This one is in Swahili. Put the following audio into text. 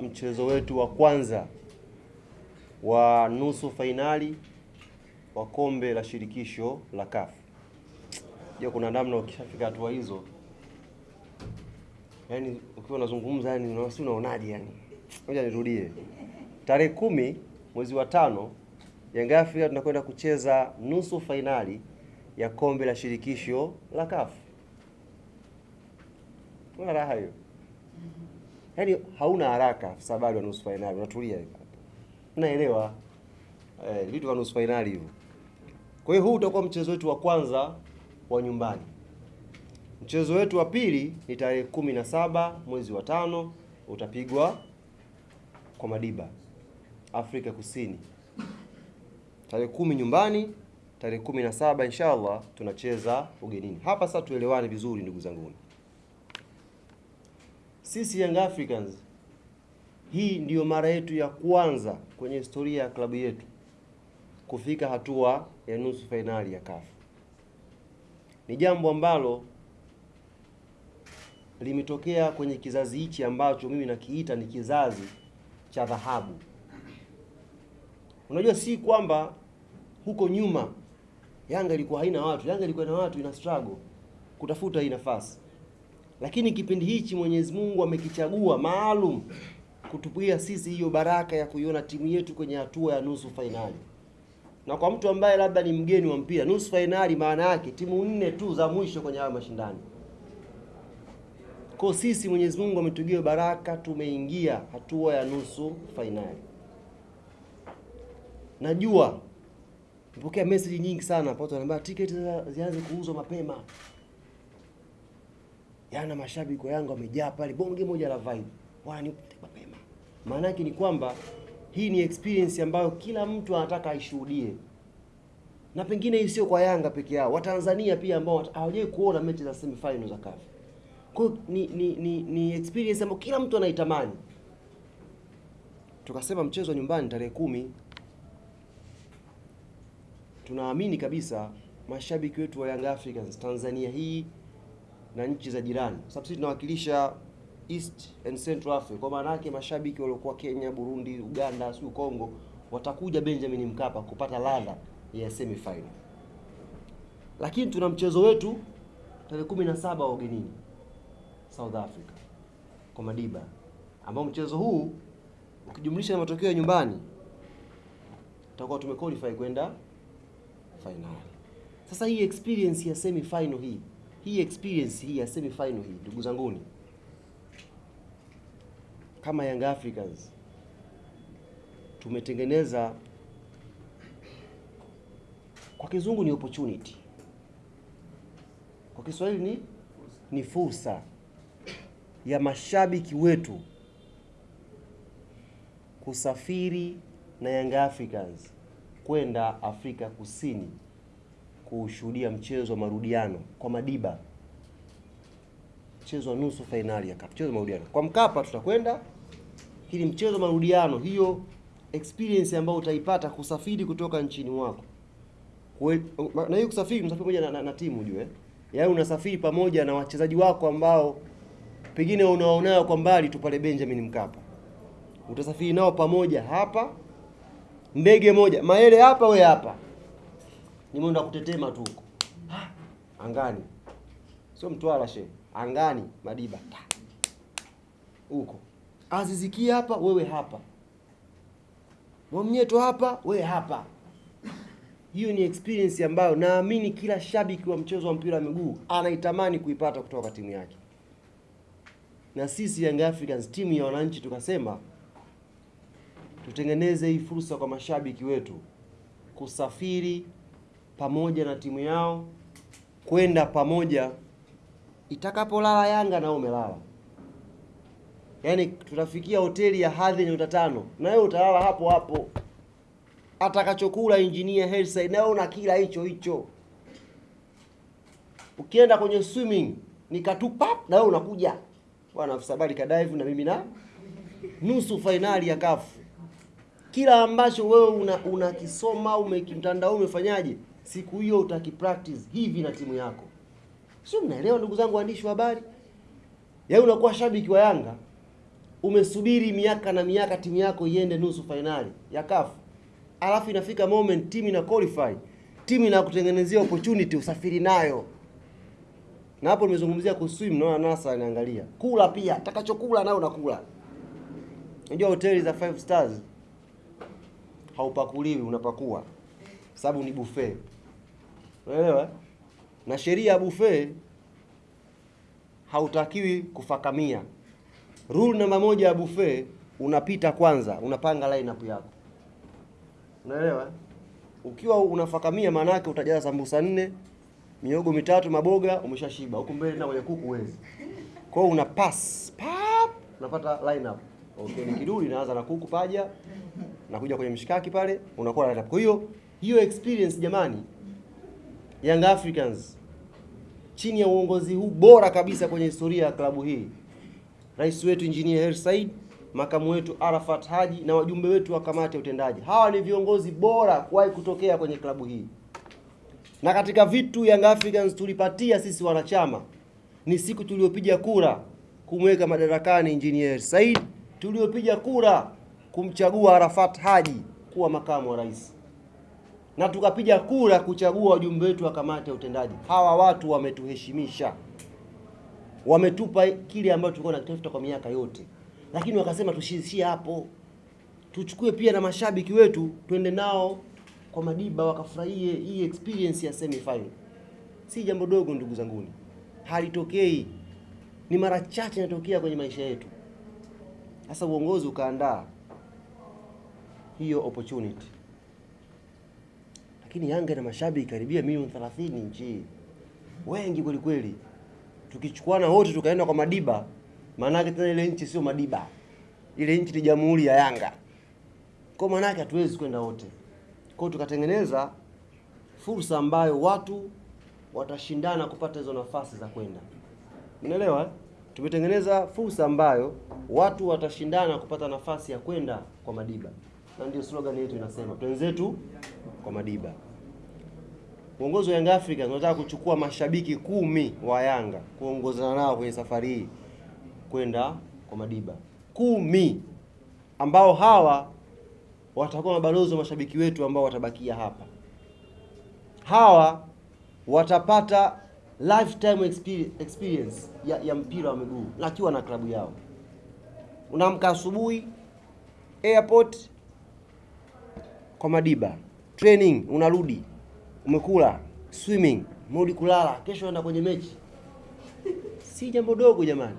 mchezo wetu wa kwanza wa nusu fainali wa kombe la shirikisho la CAF. Je, kuna namna ukishafika hatua hizo, yani ukiwa unazungumza, yani si unaonaje? Yani ngoja nirudie, tarehe kumi mwezi wa tano Yanga Afrika tunakwenda kucheza nusu fainali ya kombe la shirikisho la CAF. Una raha hiyo? Yaani hauna haraka afisa habari wa nusu fainali, unatulia hivyo. Unaelewa eh, vitu vya nusu fainali hivyo. Kwa hiyo huu utakuwa mchezo wetu wa kwanza wa nyumbani. Mchezo wetu wa pili ni tarehe kumi na saba mwezi wa tano, utapigwa kwa Madiba, Afrika Kusini. Tarehe kumi nyumbani, tarehe kumi na saba inshallah tunacheza ugenini. Hapa sasa tuelewane vizuri, ndugu zangu. Sisi Young Africans, hii ndiyo mara yetu ya kwanza kwenye historia ya klabu yetu kufika hatua ya nusu fainali ya CAF. Ni jambo ambalo limetokea kwenye kizazi hichi ambacho mimi nakiita ni kizazi cha dhahabu. Unajua, si kwamba huko nyuma Yanga ilikuwa haina watu. Yanga ilikuwa na watu, ina struggle kutafuta hii nafasi, lakini kipindi hichi Mwenyezi Mungu amekichagua maalum kutupuia sisi hiyo baraka ya kuiona timu yetu kwenye hatua ya nusu fainali. Na kwa mtu ambaye labda ni mgeni wa mpira, nusu fainali maana yake timu nne tu za mwisho kwenye hayo mashindano. Kwa sisi Mwenyezi Mungu ametugia baraka, tumeingia hatua ya nusu fainali. Najua mpokea message nyingi sana, watu wanaambia tiketi zianze kuuzwa mapema. Yana mashabiki wa Yanga wamejaa pale, bonge moja la vibe, wananipa mapema. Maana yake ni kwamba hii ni experience ambayo kila mtu anataka aishuhudie, na pengine hii sio kwa Yanga peke yao, Watanzania pia ambao hawajawahi kuona mechi za semi final za CAF. Kwa ni, ni, ni, ni experience ambayo kila mtu anaitamani. Tukasema mchezo nyumbani tarehe kumi tunaamini kabisa mashabiki wetu wa Young Africans Tanzania hii na nchi za jirani, kwa sababu sisi tunawakilisha East and Central Africa. Kwa maana yake mashabiki waliokuwa Kenya, Burundi, Uganda, sio Kongo, watakuja Benjamin Mkapa kupata ladha ya semi final. Lakini tuna mchezo wetu tarehe 17 wa ugenini South Africa kwa Madiba, ambao mchezo huu ukijumlisha na matokeo ya nyumbani tutakuwa tumequalify kwenda finali. Sasa hii experience ya semi final hii hii experience hii ya semi final hii, ndugu zanguni, kama Young Africans tumetengeneza, kwa kizungu ni opportunity, kwa Kiswahili ni ni fursa ya mashabiki wetu kusafiri na Young Africans kwenda Afrika Kusini kushuhudia mchezo wa marudiano kwa Madiba, mchezo wa nusu fainali ya CAF, mchezo wa marudiano. Kwa Mkapa. Tutakwenda. Hili mchezo wa marudiano, hiyo experience ambayo utaipata kusafiri kutoka nchini mwako. Kwe, na hiyo kusafiri msafiri pamoja na, na, na timu ujue, yaani unasafiri pamoja na wachezaji wako ambao pengine unaonao kwa mbali tu pale Benjamin Mkapa, utasafiri nao pamoja hapa ndege moja. Maele hapa we hapa, ni mwendo wa kutetema tu huko. Angani, sio Mtwara she, angani Madiba. Huko, Aziziki hapa wewe hapa, Mwamnyeto hapa wewe hapa. Hiyo ni experience ambayo naamini kila shabiki wa mchezo wa mpira wa miguu anaitamani kuipata kutoka timu yake, na sisi Young Africans timu ya wananchi tukasema tutengeneze hii fursa kwa mashabiki wetu kusafiri pamoja na timu yao kwenda pamoja, itakapolala Yanga na umelala, yaani tutafikia hoteli ya hadhi nyota tano na wewe utalala hapo hapo, atakachokula engineer Hersi na wewe una kila hicho hicho. Ukienda kwenye swimming nikatupa na wewe unakuja. Bwana afisa habari kadive na mimi na nusu fainali ya kafu. Kila ambacho wewe unakisoma una umekimtandao umefanyaje, siku hiyo utakipractice hivi na timu yako, sio? Mnaelewa ndugu zangu waandishi wa habari? Yaani unakuwa shabiki wa Yanga umesubiri miaka na miaka timu yako iende nusu fainali ya CAF, alafu inafika moment timu ina qualify, timu inakutengenezea opportunity usafiri nayo. Na hapo nimezungumzia kuswim, naona NASA anaangalia kula pia, atakachokula nayo unakula. Unajua hoteli za five stars haupakuliwi, unapakua, sababu ni buffet, unaelewa? Na sheria ya buffet hautakiwi kufakamia. Rule namba moja ya buffet, unapita kwanza, unapanga lineup yako, unaelewa? Ukiwa unafakamia, maana yake utajaza sambusa nne, miogo mitatu, maboga, umeshashiba. Huku mbele na kwenye kuku huwezi. Kwa hiyo una pass pap, unapata lineup. Okay, ni kiduli naanza na kuku paja, nakuja kwenye mshikaki pale, unakuwa lineup. Kwa hiyo hiyo experience jamani, Young Africans chini ya uongozi huu bora kabisa kwenye historia ya klabu hii, rais wetu Engineer Hersi Said, makamu wetu Arafat Haji na wajumbe wetu wa kamati ya utendaji, hawa ni viongozi bora kuwahi kutokea kwenye klabu hii. Na katika vitu Young Africans tulipatia sisi wanachama ni siku tuliopiga kura kumweka madarakani Engineer Said, tuliopiga kura kumchagua Arafat Haji kuwa makamu wa rais na tukapiga kura kuchagua wajumbe wetu wa kamati ya utendaji. Hawa watu wametuheshimisha, wametupa kile ambacho tulikuwa tunakitafuta kwa miaka yote, lakini wakasema tusiishie hapo, tuchukue pia na mashabiki wetu, twende nao kwa Madiba wakafurahie hii experience ya semi final. Si jambo dogo ndugu zanguni, halitokei, ni mara chache inatokea kwenye maisha yetu. Sasa uongozi ukaandaa hiyo opportunity lakini Yanga ina mashabiki karibia milioni 30 nchi wengi kweli kweli. Tukichukuana wote tukaenda kwa Madiba, maana yake tena ile nchi sio Madiba, ile nchi ni jamhuri ya Yanga. Kwa maana yake hatuwezi kwenda wote, kwa tukatengeneza fursa ambayo watu watashindana kupata hizo nafasi za kwenda. Unaelewa? eh? Tumetengeneza fursa ambayo watu watashindana kupata nafasi ya kwenda kwa Madiba, na ndio slogan yetu inasema twenzetu kwa Madiba. Uongozi wa Young Africans unataka kuchukua mashabiki kumi wa Yanga kuongozana nao kwenye safari hii kwenda kwa Madiba, kumi ambao hawa watakuwa mabalozi wa mashabiki wetu ambao watabakia hapa. Hawa watapata lifetime experience, ya, ya mpira wa miguu akiwa na klabu yao. Unaamka asubuhi airport kwa Madiba, training, unarudi umekula, swimming, mrudi kulala, kesho enda kwenye mechi. Si jambo dogo jamani.